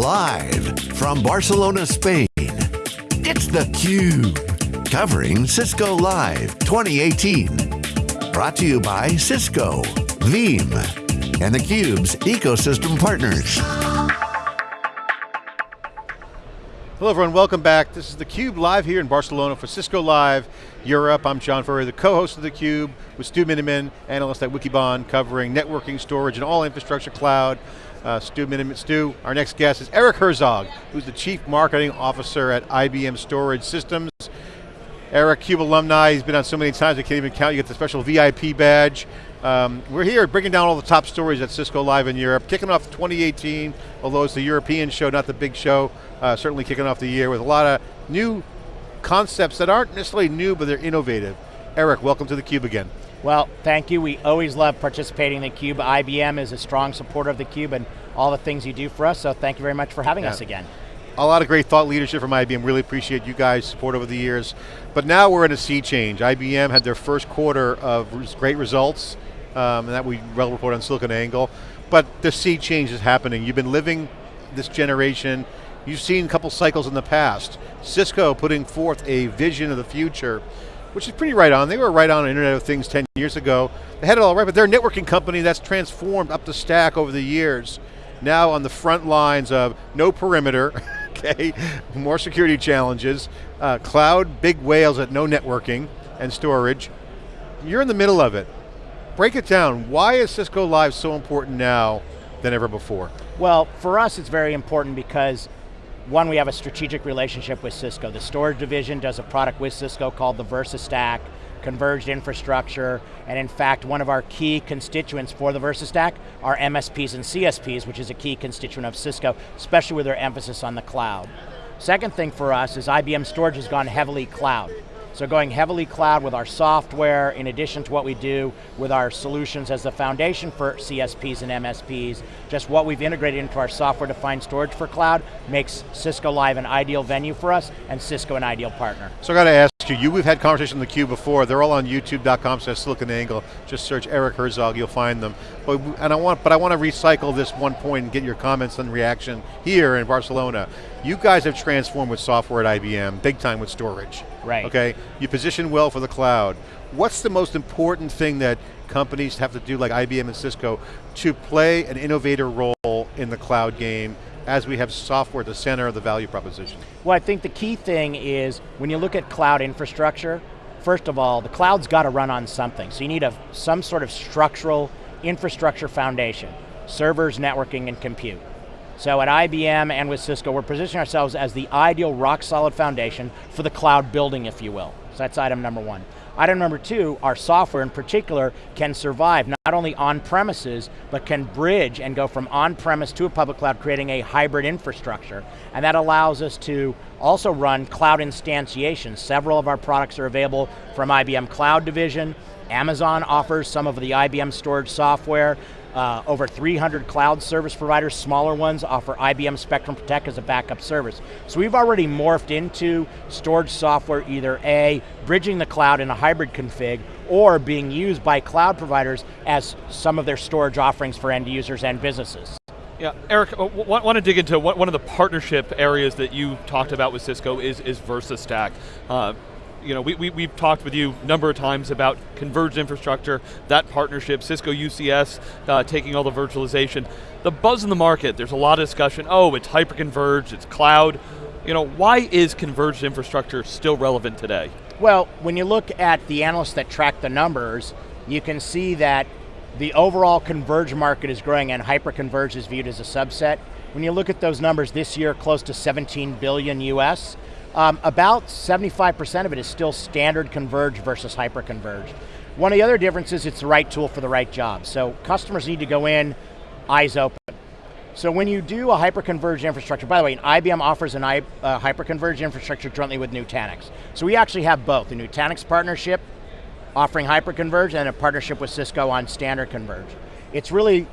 Live from Barcelona, Spain, it's theCUBE. Covering Cisco Live 2018. Brought to you by Cisco, Veeam, and theCUBE's ecosystem partners. Hello everyone, welcome back. This is theCUBE live here in Barcelona for Cisco Live Europe. I'm John Furrier, the co-host of theCUBE with Stu Miniman, analyst at Wikibon, covering networking, storage, and all infrastructure cloud. Uh, Stu Miniman, Stu, our next guest is Eric Herzog, who's the Chief Marketing Officer at IBM Storage Systems. Eric, CUBE alumni, he's been on so many times I can't even count, you get the special VIP badge. Um, we're here bringing down all the top stories at Cisco Live in Europe, kicking off 2018, although it's the European show, not the big show, uh, certainly kicking off the year with a lot of new concepts that aren't necessarily new, but they're innovative. Eric, welcome to theCUBE again. Well, thank you. We always love participating in theCUBE. IBM is a strong supporter of theCUBE and all the things you do for us, so thank you very much for having yeah. us again. A lot of great thought leadership from IBM, really appreciate you guys' support over the years. But now we're in a sea change. IBM had their first quarter of great results, um, and that we well report on SiliconANGLE. But the sea change is happening. You've been living this generation. You've seen a couple cycles in the past. Cisco putting forth a vision of the future, which is pretty right on. They were right on Internet of Things 10 years ago. They had it all right, but they're a networking company that's transformed up the stack over the years. Now on the front lines of no perimeter, okay, more security challenges, uh, cloud, big whales at no networking and storage. You're in the middle of it break it down. Why is Cisco Live so important now than ever before? Well, for us it's very important because one, we have a strategic relationship with Cisco. The storage division does a product with Cisco called the VersaStack, converged infrastructure, and in fact, one of our key constituents for the VersaStack are MSPs and CSPs, which is a key constituent of Cisco, especially with their emphasis on the cloud. Second thing for us is IBM Storage has gone heavily cloud. So going heavily cloud with our software, in addition to what we do with our solutions as the foundation for CSPs and MSPs, just what we've integrated into our software-defined storage for cloud makes Cisco Live an ideal venue for us, and Cisco an ideal partner. So I got to ask you, you we've had conversations on the Cube before, they're all on youtube.com slash SiliconANGLE, just search Eric Herzog, you'll find them. But, and I want, but I want to recycle this one point and get your comments and reaction here in Barcelona. You guys have transformed with software at IBM, big time with storage. Right. Okay, you position well for the cloud. What's the most important thing that companies have to do, like IBM and Cisco, to play an innovator role in the cloud game as we have software at the center of the value proposition? Well, I think the key thing is, when you look at cloud infrastructure, first of all, the cloud's got to run on something. So you need a, some sort of structural infrastructure foundation, servers, networking, and compute. So at IBM and with Cisco, we're positioning ourselves as the ideal rock solid foundation for the cloud building, if you will. So that's item number one. Item number two, our software in particular can survive not only on premises, but can bridge and go from on-premise to a public cloud, creating a hybrid infrastructure. And that allows us to also run cloud instantiation. Several of our products are available from IBM Cloud Division. Amazon offers some of the IBM storage software. Uh, over 300 cloud service providers, smaller ones, offer IBM Spectrum Protect as a backup service. So we've already morphed into storage software either A, bridging the cloud in a hybrid config, or being used by cloud providers as some of their storage offerings for end users and businesses. Yeah, Eric, I want to dig into one of the partnership areas that you talked about with Cisco is, is VersaStack. Uh, you know, we, we, we've talked with you a number of times about converged infrastructure, that partnership, Cisco UCS uh, taking all the virtualization. The buzz in the market, there's a lot of discussion, oh, it's hyper-converged, it's cloud. You know, why is converged infrastructure still relevant today? Well, when you look at the analysts that track the numbers, you can see that the overall converged market is growing and hyper-converged is viewed as a subset. When you look at those numbers this year, close to 17 billion US, um, about 75% of it is still standard converged versus hyper-converged. One of the other differences, it's the right tool for the right job. So customers need to go in, eyes open. So when you do a hyper-converged infrastructure, by the way, IBM offers an uh, hyper-converged infrastructure jointly with Nutanix. So we actually have both, a Nutanix partnership offering hyper-converged and a partnership with Cisco on standard converged. It's really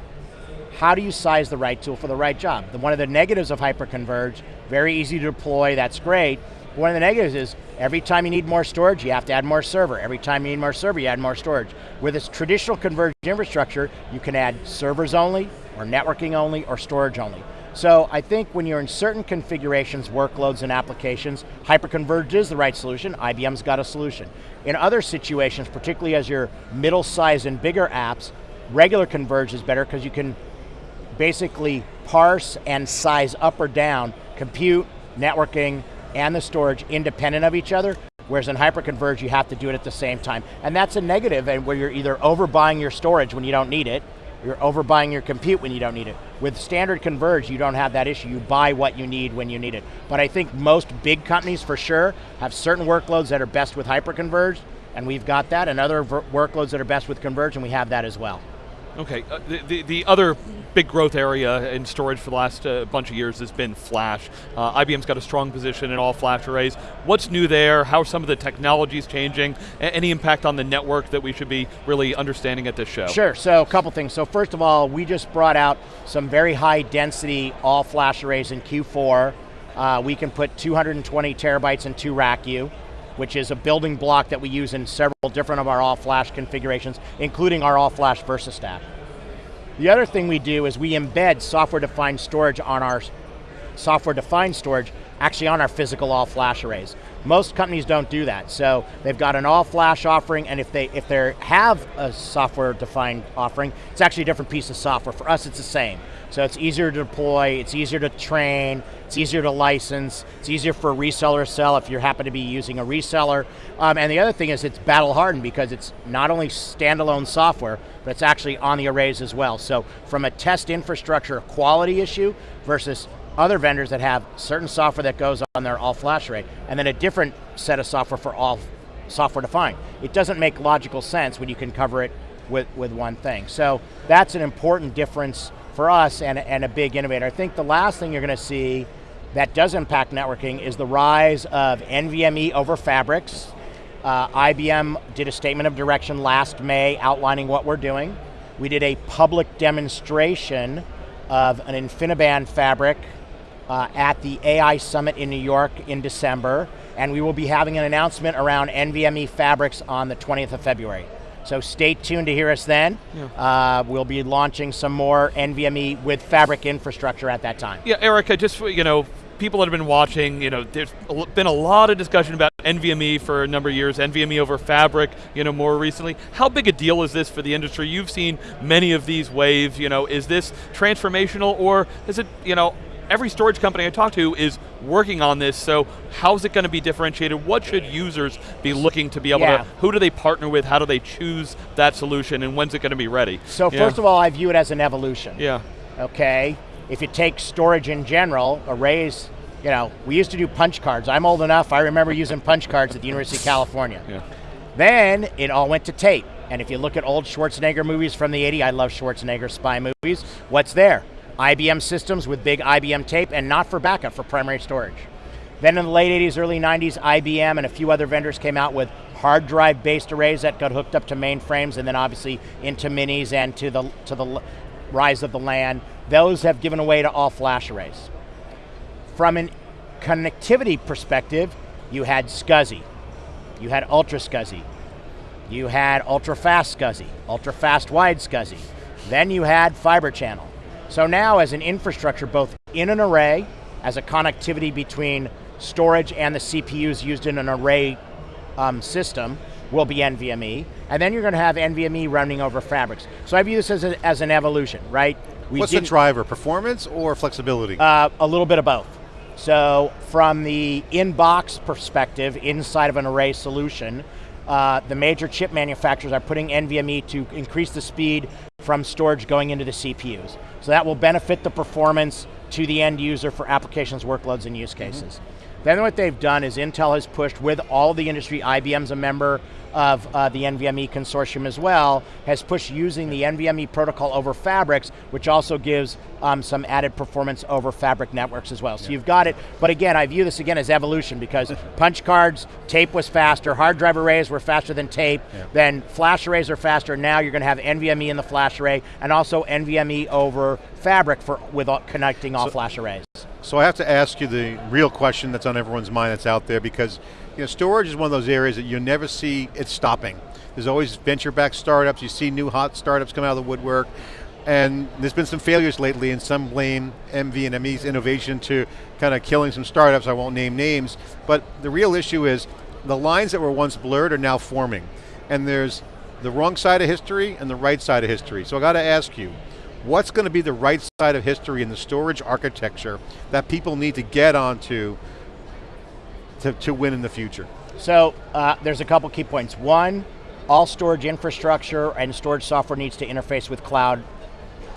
how do you size the right tool for the right job? One of the negatives of hyperconverged, very easy to deploy, that's great. One of the negatives is every time you need more storage, you have to add more server. Every time you need more server, you add more storage. With this traditional converged infrastructure, you can add servers only, or networking only, or storage only. So I think when you're in certain configurations, workloads, and applications, hyperconverged is the right solution, IBM's got a solution. In other situations, particularly as your middle size and bigger apps, regular converge is better because you can basically parse and size up or down compute, networking, and the storage independent of each other, whereas in hyperconverged you have to do it at the same time. And that's a negative and where you're either overbuying your storage when you don't need it, you're overbuying your compute when you don't need it. With standard converge, you don't have that issue. You buy what you need when you need it. But I think most big companies for sure have certain workloads that are best with hyperconverged, and we've got that, and other workloads that are best with converge, and we have that as well. Okay, uh, the, the, the, other big growth area in storage for the last uh, bunch of years has been flash. Uh, IBM's got a strong position in all flash arrays. What's new there? How are some of the technologies changing? A any impact on the network that we should be really understanding at this show? Sure, so a couple things. So first of all, we just brought out some very high density all flash arrays in Q4. Uh, we can put 220 terabytes in 2RACU which is a building block that we use in several different of our all-flash configurations, including our all-flash VersaStack. The other thing we do is we embed software-defined storage on our software-defined storage actually on our physical all-flash arrays. Most companies don't do that, so they've got an all-flash offering, and if they if they have a software-defined offering, it's actually a different piece of software. For us, it's the same. So it's easier to deploy, it's easier to train, it's easier to license, it's easier for a reseller to sell if you happen to be using a reseller. Um, and the other thing is it's battle hardened because it's not only standalone software, but it's actually on the arrays as well. So from a test infrastructure quality issue versus other vendors that have certain software that goes on their all flash array, and then a different set of software for all software defined. It doesn't make logical sense when you can cover it with, with one thing. So that's an important difference for us and, and a big innovator. I think the last thing you're going to see that does impact networking is the rise of NVMe over fabrics. Uh, IBM did a statement of direction last May outlining what we're doing. We did a public demonstration of an InfiniBand fabric uh, at the AI Summit in New York in December, and we will be having an announcement around NVMe fabrics on the 20th of February. So stay tuned to hear us then. Yeah. Uh, we'll be launching some more NVMe with Fabric infrastructure at that time. Yeah, Eric, I just, you know, people that have been watching, you know, there's been a lot of discussion about NVMe for a number of years, NVMe over Fabric, you know, more recently. How big a deal is this for the industry? You've seen many of these waves, you know, is this transformational or is it, you know, every storage company I talk to is working on this, so how's it going to be differentiated? What should users be looking to be able yeah. to, who do they partner with, how do they choose that solution, and when's it going to be ready? So yeah. first of all, I view it as an evolution. Yeah. Okay, if you take storage in general, arrays, you know, we used to do punch cards. I'm old enough, I remember using punch cards at the University of California. Yeah. Then it all went to tape. And if you look at old Schwarzenegger movies from the 80s, I love Schwarzenegger spy movies, what's there? IBM systems with big IBM tape and not for backup, for primary storage. Then in the late 80s, early 90s, IBM and a few other vendors came out with hard drive based arrays that got hooked up to mainframes and then obviously into minis and to the, to the rise of the LAN. Those have given away to all flash arrays. From a connectivity perspective, you had SCSI, you had ultra SCSI, you had ultra fast SCSI, ultra fast wide SCSI, then you had fiber channel. So now as an infrastructure, both in an array, as a connectivity between storage and the CPUs used in an array um, system, will be NVMe, and then you're going to have NVMe running over fabrics. So I view this as, a, as an evolution, right? We What's the driver, performance or flexibility? Uh, a little bit of both. So from the in-box perspective, inside of an array solution, uh, the major chip manufacturers are putting NVMe to increase the speed from storage going into the CPUs. So that will benefit the performance to the end user for applications, workloads, and use cases. Mm -hmm. Then what they've done is Intel has pushed with all the industry, IBM's a member, of uh, the NVMe consortium as well, has pushed using the NVMe protocol over fabrics, which also gives um, some added performance over fabric networks as well. So yeah. you've got it, but again, I view this again as evolution because punch cards, tape was faster, hard drive arrays were faster than tape, yeah. then flash arrays are faster, now you're going to have NVMe in the flash array, and also NVMe over fabric for with all, connecting all so, flash arrays. So I have to ask you the real question that's on everyone's mind that's out there because you know, storage is one of those areas that you never see it stopping. There's always venture-backed startups, you see new hot startups come out of the woodwork. And there's been some failures lately and some blame NVMe's innovation to kind of killing some startups, I won't name names, but the real issue is the lines that were once blurred are now forming. And there's the wrong side of history and the right side of history. So I got to ask you, what's going to be the right side of history in the storage architecture that people need to get onto to, to win in the future? So uh, there's a couple key points. One, all storage infrastructure and storage software needs to interface with cloud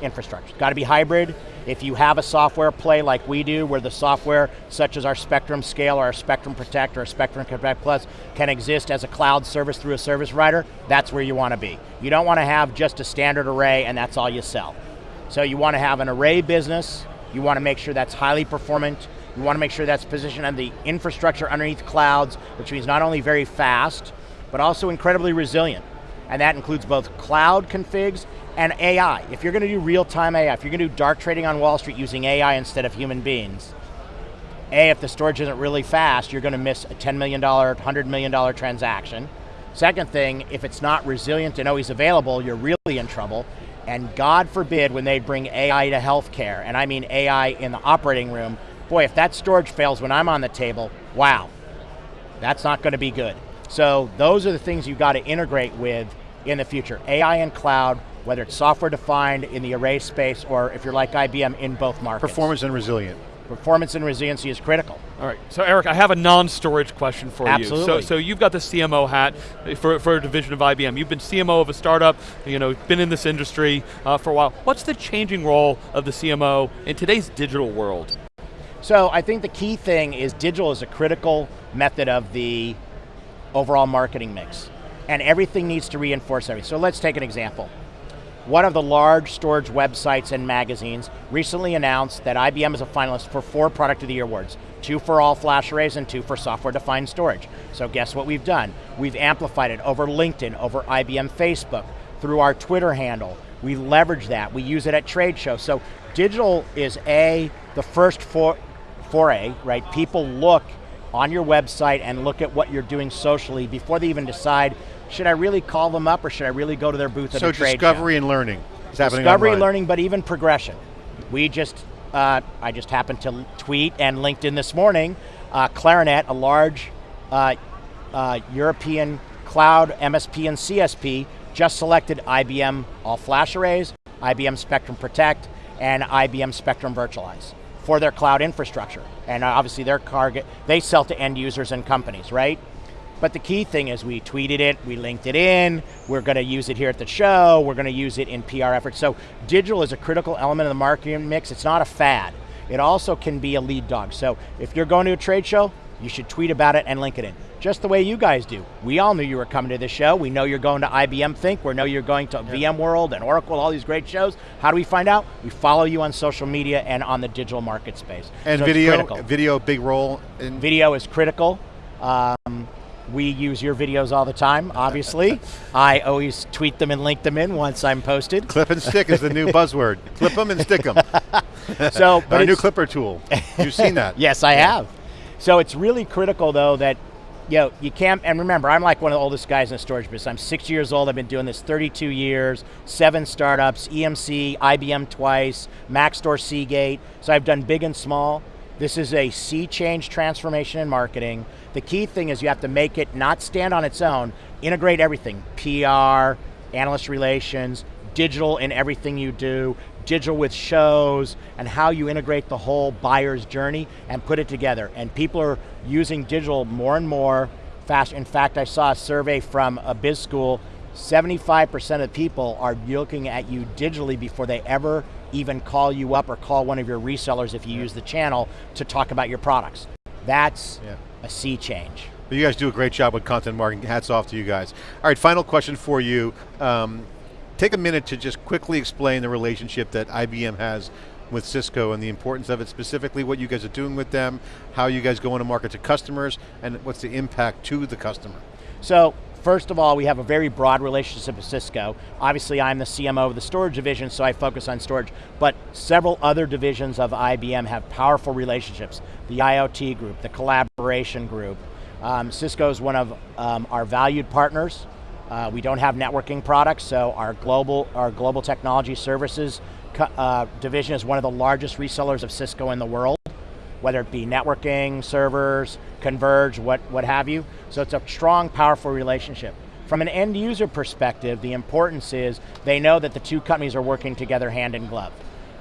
infrastructure. It's got to be hybrid. If you have a software play like we do, where the software, such as our Spectrum Scale or our Spectrum Protect or our Spectrum Protect Plus, can exist as a cloud service through a service provider, that's where you want to be. You don't want to have just a standard array and that's all you sell. So you want to have an array business, you want to make sure that's highly performant, you want to make sure that's positioned on the infrastructure underneath clouds, which means not only very fast, but also incredibly resilient. And that includes both cloud configs and AI. If you're going to do real-time AI, if you're going to do dark trading on Wall Street using AI instead of human beings, A, if the storage isn't really fast, you're going to miss a $10 million, $100 million transaction. Second thing, if it's not resilient and always available, you're really in trouble. And God forbid when they bring AI to healthcare, and I mean AI in the operating room, boy, if that storage fails when I'm on the table, wow, that's not going to be good. So those are the things you've got to integrate with in the future. AI and cloud, whether it's software defined in the array space or if you're like IBM in both markets. Performance and resilient. Performance and resiliency is critical. All right, so Eric, I have a non-storage question for Absolutely. you. So, so you've got the CMO hat for, for a division of IBM. You've been CMO of a startup, you know, been in this industry uh, for a while. What's the changing role of the CMO in today's digital world? So I think the key thing is digital is a critical method of the overall marketing mix. And everything needs to reinforce everything. So let's take an example. One of the large storage websites and magazines recently announced that IBM is a finalist for four Product of the Year awards. Two for all flash arrays and two for software defined storage. So guess what we've done? We've amplified it over LinkedIn, over IBM Facebook, through our Twitter handle. We leverage that, we use it at trade shows. So digital is A, the first for, foray, right? People look on your website and look at what you're doing socially before they even decide, should I really call them up or should I really go to their booth at so a trade discovery and learning is happening Discovery, online. learning, but even progression. We just, uh, I just happened to tweet and LinkedIn this morning, uh, Claranet, a large uh, uh, European cloud MSP and CSP, just selected IBM All Flash Arrays, IBM Spectrum Protect, and IBM Spectrum Virtualize for their cloud infrastructure. And uh, obviously their target, they sell to end users and companies, right? But the key thing is we tweeted it, we linked it in, we're going to use it here at the show, we're going to use it in PR efforts. So digital is a critical element of the marketing mix, it's not a fad. It also can be a lead dog. So if you're going to a trade show, you should tweet about it and link it in. Just the way you guys do. We all knew you were coming to this show. We know you're going to IBM Think. We know you're going to VMworld and Oracle, all these great shows. How do we find out? We follow you on social media and on the digital market space. And So video, video, big role in Video is critical. Um, we use your videos all the time, obviously. I always tweet them and link them in once I'm posted. clip and stick is the new buzzword. Clip them and stick them. So, but Our new clipper tool. You've seen that. Yes, I have. So it's really critical though that you know, you can't, and remember, I'm like one of the oldest guys in the storage business. I'm 60 years old, I've been doing this 32 years, seven startups, EMC, IBM twice, Maxtor Seagate, so I've done big and small. This is a sea change transformation in marketing. The key thing is you have to make it not stand on its own, integrate everything, PR, analyst relations, digital in everything you do, digital with shows, and how you integrate the whole buyer's journey and put it together. And people are using digital more and more fast. In fact, I saw a survey from a biz school, 75% of people are looking at you digitally before they ever even call you up or call one of your resellers if you use the channel to talk about your products. That's Yeah. a sea change. But you guys do a great job with content marketing. Hats off to you guys. All right, final question for you. Um, take a minute to just quickly explain the relationship that IBM has with Cisco and the importance of it, specifically what you guys are doing with them, how you guys go into market to customers, and what's the impact to the customer. So, first of all, we have a very broad relationship with Cisco. Obviously, I'm the CMO of the storage division, so I focus on storage, but several other divisions of IBM have powerful relationships. The IoT group, the collaboration group. Um, Cisco is one of um, our valued partners. Uh, we don't have networking products, so our global, our global technology services uh, division is one of the largest resellers of Cisco in the world, whether it be networking, servers, converge, what, what have you. So it's a strong, powerful relationship. From an end user perspective, the importance is they know that the two companies are working together hand in glove.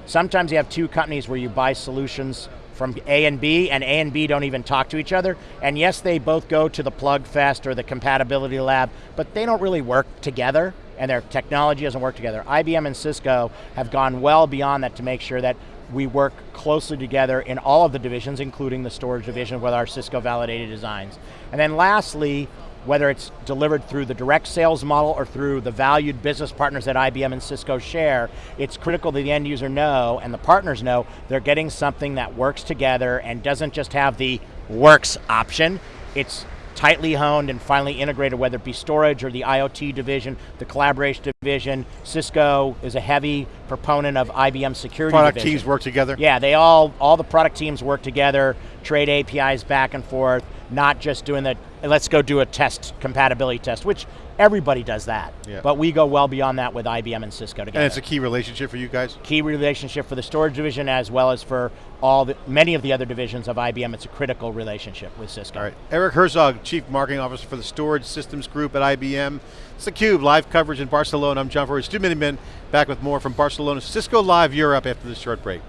Sometimes you have two companies where you buy solutions from A and B, and A and B don't even talk to each other. And yes, they both go to the Plug Fest or the Compatibility Lab, but they don't really work together, and their technology doesn't work together. IBM and Cisco have gone well beyond that to make sure that we work closely together in all of the divisions, including the storage division with our Cisco validated designs. And then lastly, whether it's delivered through the direct sales model or through the valued business partners that IBM and Cisco share, it's critical that the end user know and the partners know they're getting something that works together and doesn't just have the works option, it's tightly honed and finally integrated, whether it be storage or the IoT division, the collaboration division. Cisco is a heavy proponent of IBM security Product division. teams work together? Yeah, they all, all the product teams work together, trade APIs back and forth, not just doing the, let's go do a test, compatibility test, which everybody does that. Yeah. But we go well beyond that with IBM and Cisco together. And it's a key relationship for you guys? Key relationship for the storage division as well as for all the, many of the other divisions of IBM. It's a critical relationship with Cisco. All right, Eric Herzog, Chief Marketing Officer for the Storage Systems Group at IBM. It's theCUBE, live coverage in Barcelona. I'm John Furrier, Stu Miniman, back with more from Barcelona Cisco Live Europe after this short break.